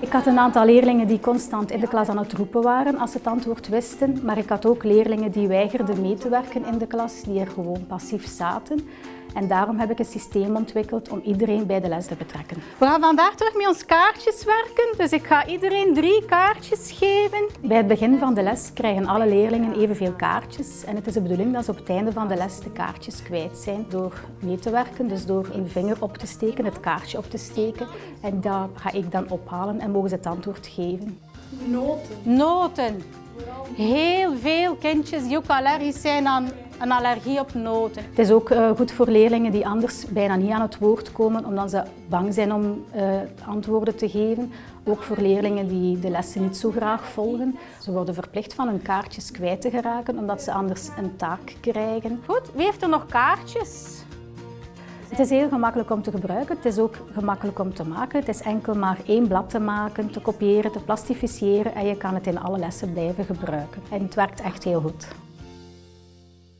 Ik had een aantal leerlingen die constant in de klas aan het roepen waren als ze het antwoord wisten, maar ik had ook leerlingen die weigerden mee te werken in de klas, die er gewoon passief zaten. En daarom heb ik een systeem ontwikkeld om iedereen bij de les te betrekken. We gaan vandaag terug met ons kaartjes werken, dus ik ga iedereen drie kaartjes geven. Bij het begin van de les krijgen alle leerlingen evenveel kaartjes. En het is de bedoeling dat ze op het einde van de les de kaartjes kwijt zijn door mee te werken. Dus door een vinger op te steken, het kaartje op te steken. En dat ga ik dan ophalen en mogen ze het antwoord geven. Noten. Noten. Heel veel kindjes die ook allergisch zijn aan een allergie op noten. Het is ook uh, goed voor leerlingen die anders bijna niet aan het woord komen omdat ze bang zijn om uh, antwoorden te geven. Ook voor leerlingen die de lessen niet zo graag volgen. Ze worden verplicht van hun kaartjes kwijt te geraken omdat ze anders een taak krijgen. Goed, wie heeft er nog kaartjes? Het is heel gemakkelijk om te gebruiken, het is ook gemakkelijk om te maken. Het is enkel maar één blad te maken, te kopiëren, te plastificeren en je kan het in alle lessen blijven gebruiken. En het werkt echt heel goed.